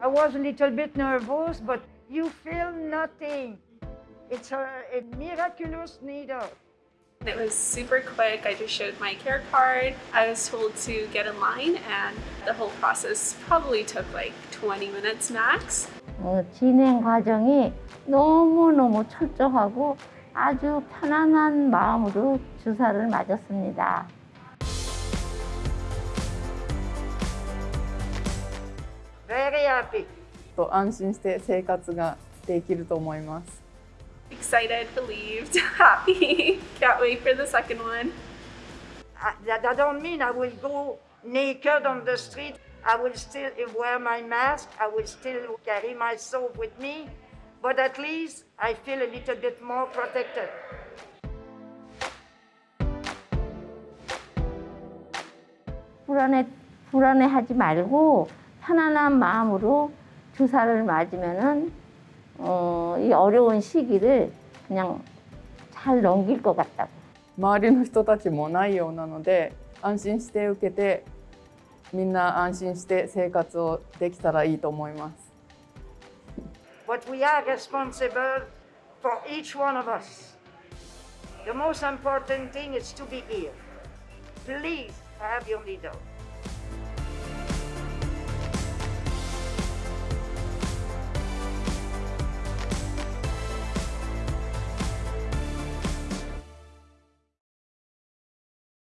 I was a little bit nervous, but you feel nothing. It's a, a miraculous needle. It was super quick. I just showed my care card. I was told to get in line, and the whole process probably took like 20 minutes max. 어, 진행 과정이 너무너무 철저하고 아주 편안한 마음으로 주사를 맞았습니다. Very happy. と安心して生活ができると思います。 Excited, relieved, happy. Can't wait for the second one. I, that, that don't mean I will go naked on the street. I will still wear my mask. I will still carry my soap with me. But at least I feel a little bit more protected. 불안해 불안해하지 말고 편안한 마음으로 주사를 맞으면은 어, 이 어려운 시기를 그냥 잘 넘길 것 같다고. 周りの人たちもないようなので安心して受けてみんな安心して生活をできたらいいと思います。 But we are responsible for each one of us. The most important thing is to be here. Please have your needle.